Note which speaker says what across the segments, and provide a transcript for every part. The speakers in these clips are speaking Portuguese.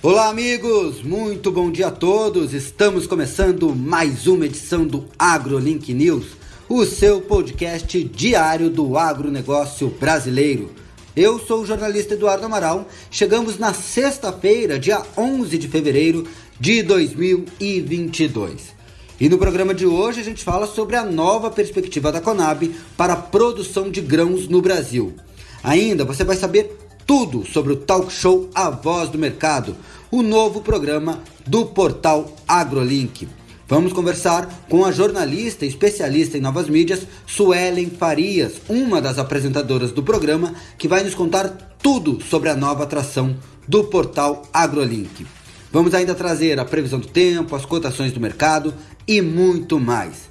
Speaker 1: Olá, amigos! Muito bom dia a todos! Estamos começando mais uma edição do AgroLink News, o seu podcast diário do agronegócio brasileiro. Eu sou o jornalista Eduardo Amaral. Chegamos na sexta-feira, dia 11 de fevereiro de 2022. E no programa de hoje a gente fala sobre a nova perspectiva da Conab para a produção de grãos no Brasil. Ainda você vai saber tudo sobre o talk show A Voz do Mercado, o novo programa do portal AgroLink. Vamos conversar com a jornalista especialista em novas mídias, Suelen Farias, uma das apresentadoras do programa, que vai nos contar tudo sobre a nova atração do portal AgroLink. Vamos ainda trazer a previsão do tempo, as cotações do mercado e muito mais.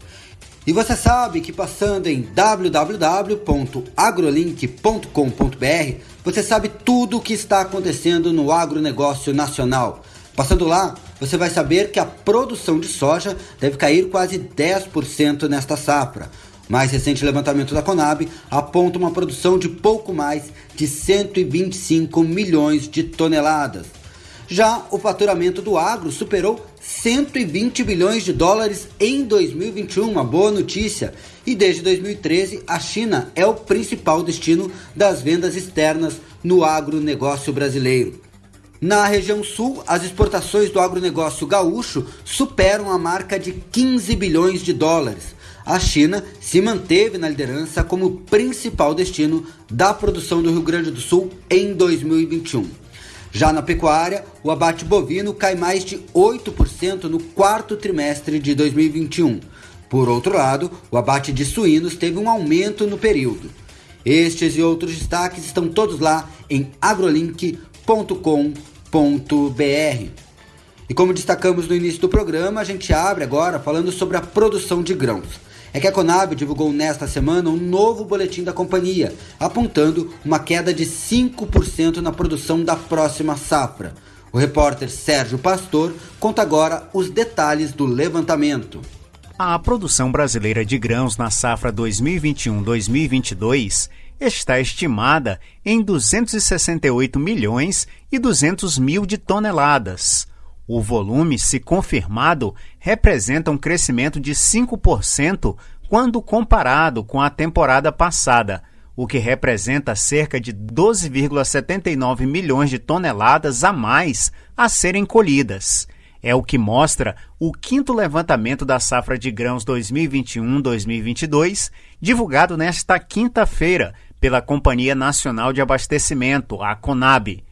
Speaker 1: E você sabe que passando em www.agrolink.com.br, você sabe tudo o que está acontecendo no agronegócio nacional. Passando lá, você vai saber que a produção de soja deve cair quase 10% nesta safra. Mais recente levantamento da Conab aponta uma produção de pouco mais de 125 milhões de toneladas. Já o faturamento do agro superou 120 bilhões de dólares em 2021, uma boa notícia. E desde 2013, a China é o principal destino das vendas externas no agronegócio brasileiro. Na região sul, as exportações do agronegócio gaúcho superam a marca de 15 bilhões de dólares. A China se manteve na liderança como principal destino da produção do Rio Grande do Sul em 2021. Já na pecuária, o abate bovino cai mais de 8% no quarto trimestre de 2021. Por outro lado, o abate de suínos teve um aumento no período. Estes e outros destaques estão todos lá em agrolink.com.br. E como destacamos no início do programa, a gente abre agora falando sobre a produção de grãos é que a Conab divulgou nesta semana um novo boletim da companhia, apontando uma queda de 5% na produção da próxima safra. O repórter Sérgio Pastor conta agora os detalhes do levantamento.
Speaker 2: A produção brasileira de grãos na safra 2021-2022 está estimada em 268 milhões e 200 mil de toneladas o volume, se confirmado, representa um crescimento de 5% quando comparado com a temporada passada, o que representa cerca de 12,79 milhões de toneladas a mais a serem colhidas. É o que mostra o quinto levantamento da safra de grãos 2021-2022, divulgado nesta quinta-feira pela Companhia Nacional de Abastecimento, a CONAB.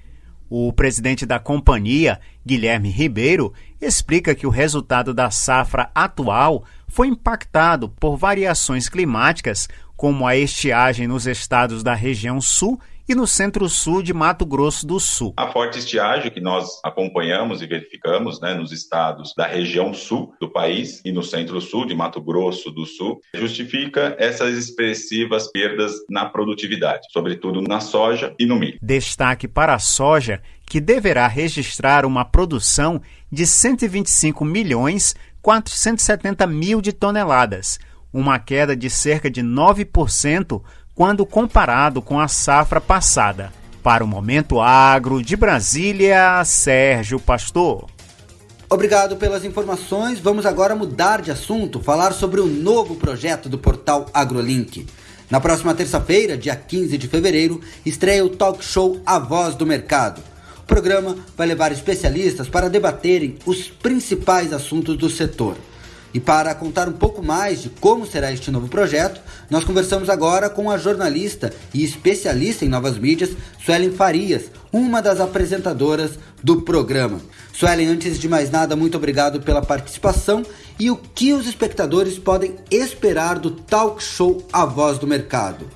Speaker 2: O presidente da companhia, Guilherme Ribeiro, explica que o resultado da safra atual foi impactado por variações climáticas, como a estiagem nos estados da região sul e no centro-sul de Mato Grosso do Sul.
Speaker 3: A forte estiagem que nós acompanhamos e verificamos né, nos estados da região sul do país e no centro-sul de Mato Grosso do Sul justifica essas expressivas perdas na produtividade, sobretudo na soja e no milho.
Speaker 2: Destaque para a soja, que deverá registrar uma produção de 125 milhões 470 mil de toneladas, uma queda de cerca de 9% quando comparado com a safra passada. Para o Momento Agro de Brasília, Sérgio Pastor.
Speaker 1: Obrigado pelas informações. Vamos agora mudar de assunto, falar sobre o novo projeto do portal AgroLink. Na próxima terça-feira, dia 15 de fevereiro, estreia o talk show A Voz do Mercado. O programa vai levar especialistas para debaterem os principais assuntos do setor. E para contar um pouco mais de como será este novo projeto, nós conversamos agora com a jornalista e especialista em novas mídias, Suelen Farias, uma das apresentadoras do programa. Suelen, antes de mais nada, muito obrigado pela participação e o que os espectadores podem esperar do talk show A Voz do Mercado.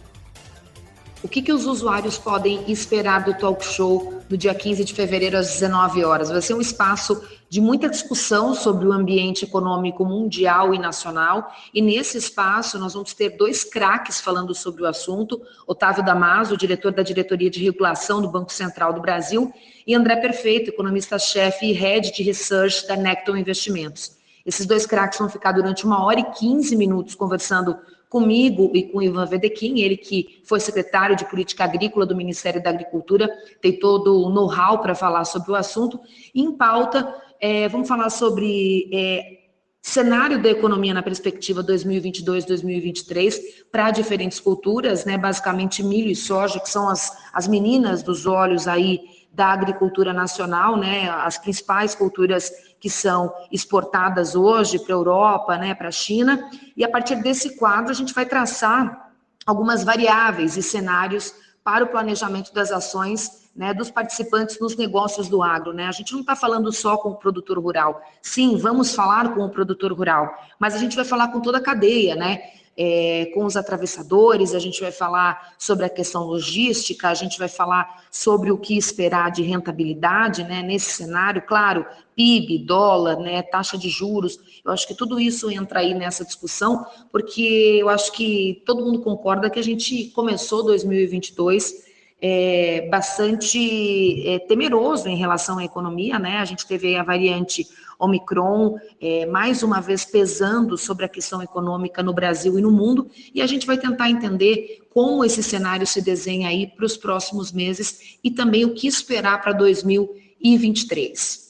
Speaker 4: O que, que os usuários podem esperar do talk show no dia 15 de fevereiro às 19 horas? Vai ser um espaço de muita discussão sobre o ambiente econômico mundial e nacional. E nesse espaço nós vamos ter dois craques falando sobre o assunto: Otávio Damaso, diretor da Diretoria de Regulação do Banco Central do Brasil, e André Perfeito, economista-chefe e head de research da Necton Investimentos. Esses dois craques vão ficar durante uma hora e 15 minutos conversando comigo e com Ivan Vedequim, ele que foi secretário de Política Agrícola do Ministério da Agricultura, tem todo o know-how para falar sobre o assunto. Em pauta, é, vamos falar sobre é, cenário da economia na perspectiva 2022-2023 para diferentes culturas, né, basicamente milho e soja, que são as, as meninas dos olhos aí da agricultura nacional, né, as principais culturas que são exportadas hoje para a Europa, né, para a China, e a partir desse quadro a gente vai traçar algumas variáveis e cenários para o planejamento das ações né, dos participantes nos negócios do agro. Né? A gente não está falando só com o produtor rural. Sim, vamos falar com o produtor rural, mas a gente vai falar com toda a cadeia, né? É, com os atravessadores, a gente vai falar sobre a questão logística, a gente vai falar sobre o que esperar de rentabilidade, né, nesse cenário, claro, PIB, dólar, né, taxa de juros, eu acho que tudo isso entra aí nessa discussão, porque eu acho que todo mundo concorda que a gente começou 2022 é, bastante é, temeroso em relação à economia, né? A gente teve a variante Omicron é, mais uma vez pesando sobre a questão econômica no Brasil e no mundo, e a gente vai tentar entender como esse cenário se desenha aí para os próximos meses e também o que esperar para 2023.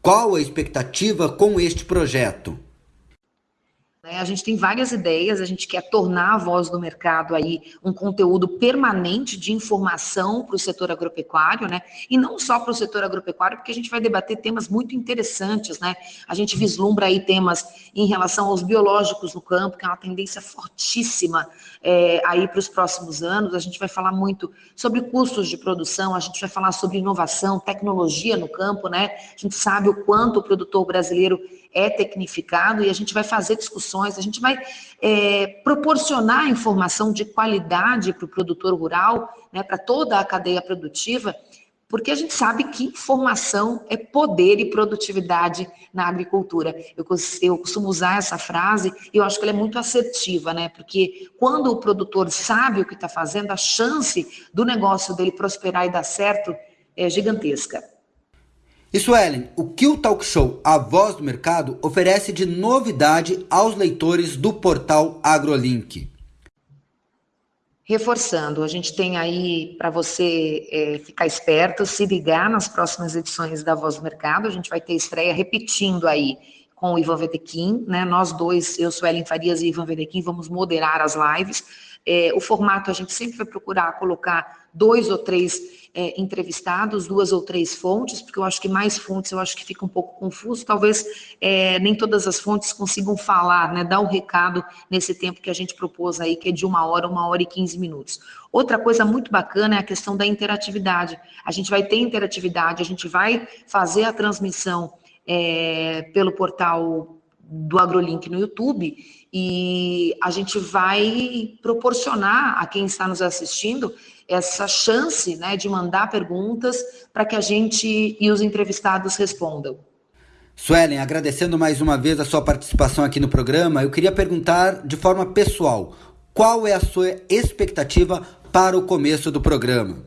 Speaker 1: Qual a expectativa com este projeto?
Speaker 4: Né? A gente tem várias ideias, a gente quer tornar a voz do mercado aí um conteúdo permanente de informação para o setor agropecuário, né? E não só para o setor agropecuário, porque a gente vai debater temas muito interessantes, né? A gente vislumbra aí temas em relação aos biológicos no campo, que é uma tendência fortíssima é, aí para os próximos anos. A gente vai falar muito sobre custos de produção, a gente vai falar sobre inovação, tecnologia no campo, né? A gente sabe o quanto o produtor brasileiro é tecnificado e a gente vai fazer discussões, a gente vai é, proporcionar informação de qualidade para o produtor rural, né, para toda a cadeia produtiva, porque a gente sabe que informação é poder e produtividade na agricultura. Eu, eu costumo usar essa frase e eu acho que ela é muito assertiva, né? Porque quando o produtor sabe o que está fazendo, a chance do negócio dele prosperar e dar certo é gigantesca.
Speaker 1: Isso, Ellen, o que o talk show A Voz do Mercado oferece de novidade aos leitores do portal AgroLink?
Speaker 4: Reforçando, a gente tem aí para você é, ficar esperto, se ligar nas próximas edições da Voz do Mercado, a gente vai ter estreia repetindo aí com o Ivan Vedequim, né? Nós dois, eu sou Ellen Farias e Ivan Vedequim, vamos moderar as lives. É, o formato a gente sempre vai procurar colocar dois ou três é, entrevistados, duas ou três fontes, porque eu acho que mais fontes eu acho que fica um pouco confuso, talvez é, nem todas as fontes consigam falar, né, dar o um recado nesse tempo que a gente propôs aí, que é de uma hora, uma hora e quinze minutos. Outra coisa muito bacana é a questão da interatividade. A gente vai ter interatividade, a gente vai fazer a transmissão é, pelo portal do AgroLink no YouTube e a gente vai proporcionar a quem está nos assistindo essa chance né, de mandar perguntas para que a gente e os entrevistados respondam.
Speaker 1: Suelen, agradecendo mais uma vez a sua participação aqui no programa, eu queria perguntar de forma pessoal, qual é a sua expectativa para o começo do programa?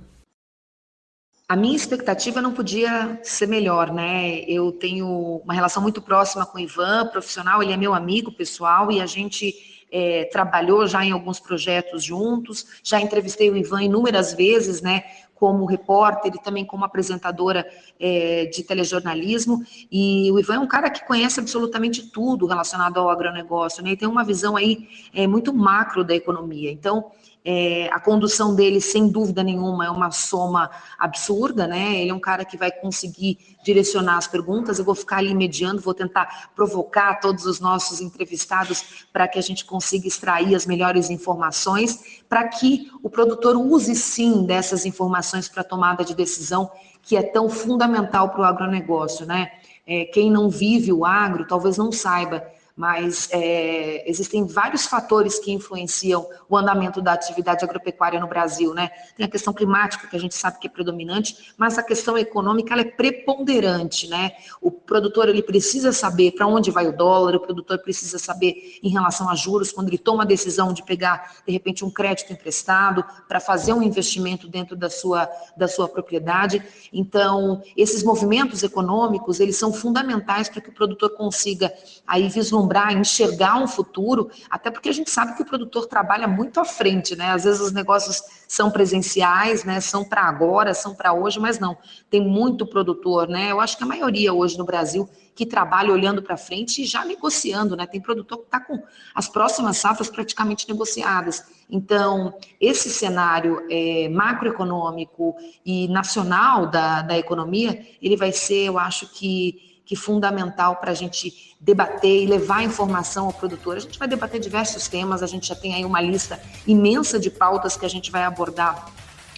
Speaker 4: A minha expectativa não podia ser melhor, né? Eu tenho uma relação muito próxima com o Ivan, profissional, ele é meu amigo pessoal e a gente é, trabalhou já em alguns projetos juntos, já entrevistei o Ivan inúmeras vezes, né, como repórter e também como apresentadora é, de telejornalismo, e o Ivan é um cara que conhece absolutamente tudo relacionado ao agronegócio, né, e tem uma visão aí é, muito macro da economia, então é, a condução dele, sem dúvida nenhuma, é uma soma absurda, né? Ele é um cara que vai conseguir direcionar as perguntas. Eu vou ficar ali mediando, vou tentar provocar todos os nossos entrevistados para que a gente consiga extrair as melhores informações, para que o produtor use sim dessas informações para tomada de decisão, que é tão fundamental para o agronegócio, né? É, quem não vive o agro talvez não saiba mas é, existem vários fatores que influenciam o andamento da atividade agropecuária no Brasil, né? Tem a questão climática, que a gente sabe que é predominante, mas a questão econômica é preponderante, né? O produtor ele precisa saber para onde vai o dólar, o produtor precisa saber em relação a juros, quando ele toma a decisão de pegar, de repente, um crédito emprestado para fazer um investimento dentro da sua, da sua propriedade. Então, esses movimentos econômicos, eles são fundamentais para que o produtor consiga aí vislumbrar vislumbrar, enxergar um futuro, até porque a gente sabe que o produtor trabalha muito à frente, né? Às vezes os negócios são presenciais, né? São para agora, são para hoje, mas não. Tem muito produtor, né? Eu acho que a maioria hoje no Brasil que trabalha olhando para frente e já negociando, né? Tem produtor que está com as próximas safras praticamente negociadas. Então, esse cenário é, macroeconômico e nacional da, da economia, ele vai ser, eu acho que que fundamental para a gente debater e levar informação ao produtor. A gente vai debater diversos temas, a gente já tem aí uma lista imensa de pautas que a gente vai abordar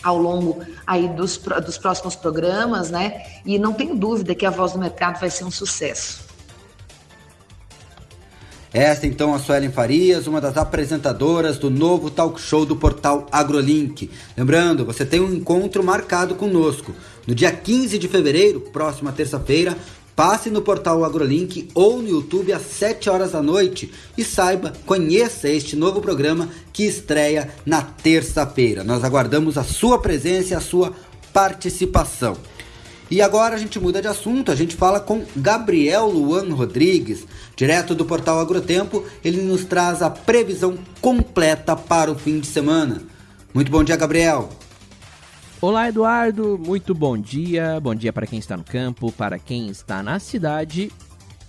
Speaker 4: ao longo aí dos, dos próximos programas, né? E não tenho dúvida que a Voz do Mercado vai ser um sucesso.
Speaker 1: Esta então a Suelen Farias, uma das apresentadoras do novo talk show do portal AgroLink. Lembrando, você tem um encontro marcado conosco. No dia 15 de fevereiro, próxima terça-feira, Passe no portal AgroLink ou no YouTube às 7 horas da noite e saiba, conheça este novo programa que estreia na terça-feira. Nós aguardamos a sua presença e a sua participação. E agora a gente muda de assunto, a gente fala com Gabriel Luan Rodrigues, direto do portal Agrotempo. Ele nos traz a previsão completa para o fim de semana. Muito bom dia, Gabriel.
Speaker 5: Olá, Eduardo. Muito bom dia. Bom dia para quem está no campo, para quem está na cidade.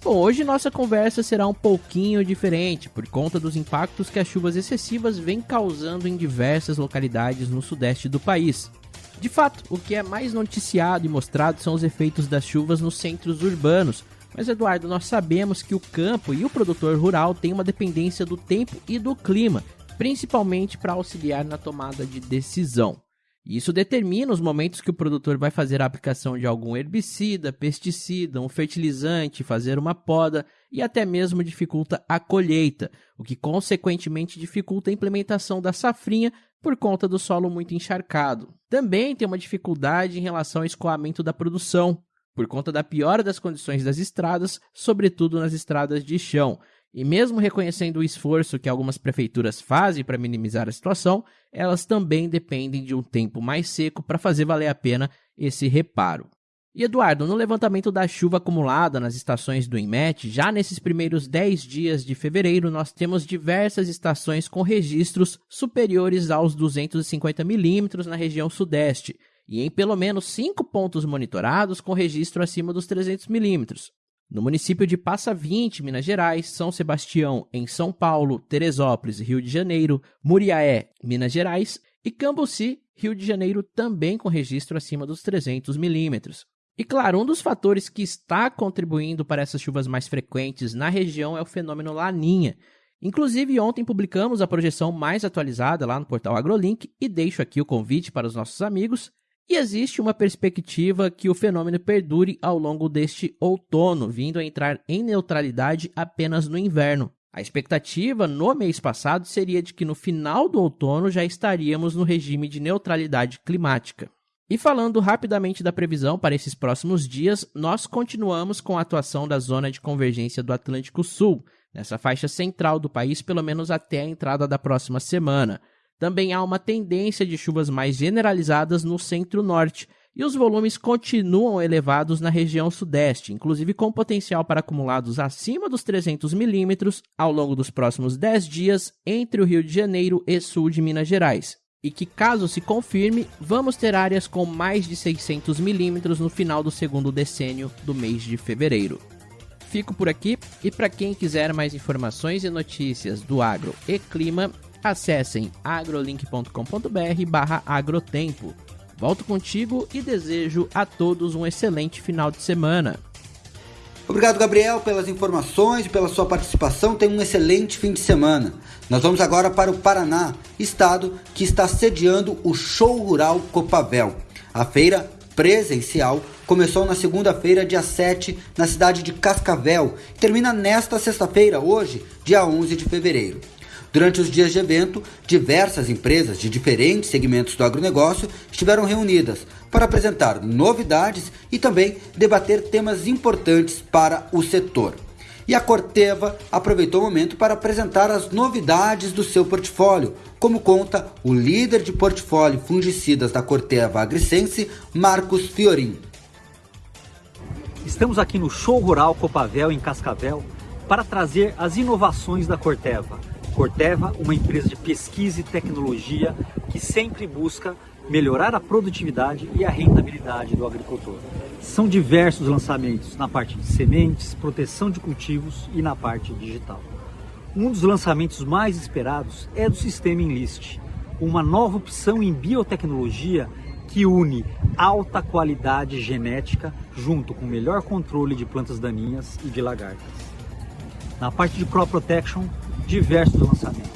Speaker 5: Bom, hoje nossa conversa será um pouquinho diferente por conta dos impactos que as chuvas excessivas vêm causando em diversas localidades no sudeste do país. De fato, o que é mais noticiado e mostrado são os efeitos das chuvas nos centros urbanos. Mas, Eduardo, nós sabemos que o campo e o produtor rural têm uma dependência do tempo e do clima, principalmente para auxiliar na tomada de decisão. Isso determina os momentos que o produtor vai fazer a aplicação de algum herbicida, pesticida, um fertilizante, fazer uma poda e até mesmo dificulta a colheita, o que consequentemente dificulta a implementação da safrinha por conta do solo muito encharcado. Também tem uma dificuldade em relação ao escoamento da produção, por conta da piora das condições das estradas, sobretudo nas estradas de chão, e mesmo reconhecendo o esforço que algumas prefeituras fazem para minimizar a situação, elas também dependem de um tempo mais seco para fazer valer a pena esse reparo. E Eduardo, no levantamento da chuva acumulada nas estações do INMET, já nesses primeiros 10 dias de fevereiro, nós temos diversas estações com registros superiores aos 250 milímetros na região sudeste, e em pelo menos 5 pontos monitorados com registro acima dos 300 milímetros. No município de Passa 20, Minas Gerais, São Sebastião, em São Paulo, Teresópolis, Rio de Janeiro, Muriaé, Minas Gerais e Cambuci, Rio de Janeiro, também com registro acima dos 300 milímetros. E claro, um dos fatores que está contribuindo para essas chuvas mais frequentes na região é o fenômeno Laninha. Inclusive, ontem publicamos a projeção mais atualizada lá no portal AgroLink e deixo aqui o convite para os nossos amigos e existe uma perspectiva que o fenômeno perdure ao longo deste outono, vindo a entrar em neutralidade apenas no inverno. A expectativa no mês passado seria de que no final do outono já estaríamos no regime de neutralidade climática. E falando rapidamente da previsão para esses próximos dias, nós continuamos com a atuação da zona de convergência do Atlântico Sul, nessa faixa central do país, pelo menos até a entrada da próxima semana. Também há uma tendência de chuvas mais generalizadas no centro-norte, e os volumes continuam elevados na região sudeste, inclusive com potencial para acumulados acima dos 300 milímetros ao longo dos próximos 10 dias entre o Rio de Janeiro e sul de Minas Gerais. E que, caso se confirme, vamos ter áreas com mais de 600 milímetros no final do segundo decênio do mês de fevereiro. Fico por aqui e para quem quiser mais informações e notícias do agro e clima, acessem agrolink.com.br barra agrotempo. Volto contigo e desejo a todos um excelente final de semana.
Speaker 1: Obrigado, Gabriel, pelas informações e pela sua participação. Tenha um excelente fim de semana. Nós vamos agora para o Paraná, estado que está sediando o Show Rural Copavel. A feira presencial começou na segunda-feira, dia 7, na cidade de Cascavel, e termina nesta sexta-feira, hoje, dia 11 de fevereiro. Durante os dias de evento, diversas empresas de diferentes segmentos do agronegócio estiveram reunidas para apresentar novidades e também debater temas importantes para o setor. E a Corteva aproveitou o momento para apresentar as novidades do seu portfólio, como conta o líder de portfólio fungicidas da Corteva Agricense, Marcos Fiorin.
Speaker 6: Estamos aqui no Show Rural Copavel, em Cascavel, para trazer as inovações da Corteva. Corteva, uma empresa de pesquisa e tecnologia que sempre busca melhorar a produtividade e a rentabilidade do agricultor. São diversos lançamentos na parte de sementes, proteção de cultivos e na parte digital. Um dos lançamentos mais esperados é do sistema Enlist, uma nova opção em biotecnologia que une alta qualidade genética junto com melhor controle de plantas daninhas e de lagartas. Na parte de crop protection, diversos lançamentos.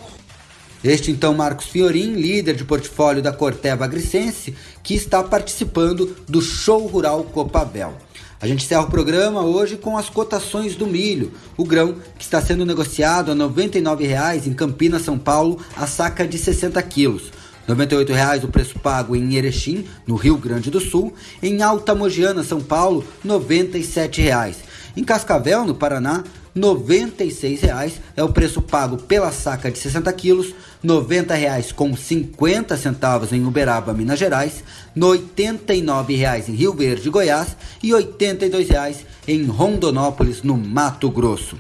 Speaker 1: Este então Marcos Fiorin, líder de portfólio da Corteva Agricense, que está participando do Show Rural Copabel. A gente encerra o programa hoje com as cotações do milho, o grão que está sendo negociado a R$ 99,00 em Campinas, São Paulo, a saca de 60 quilos. R$ 98,00 o preço pago em Erechim, no Rio Grande do Sul. Em Alta Mogiana, São Paulo, R$ 97,00. Em Cascavel, no Paraná, R$ 96,00 é o preço pago pela saca de 60 quilos, R$ 90,00 com 50 centavos em Uberaba, Minas Gerais, R$ 89,00 em Rio Verde, Goiás e R$ 82,00 em Rondonópolis, no Mato Grosso.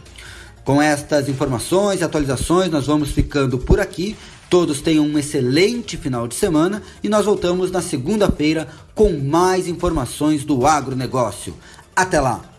Speaker 1: Com estas informações e atualizações, nós vamos ficando por aqui. Todos tenham um excelente final de semana e nós voltamos na segunda-feira com mais informações do agronegócio. Até lá!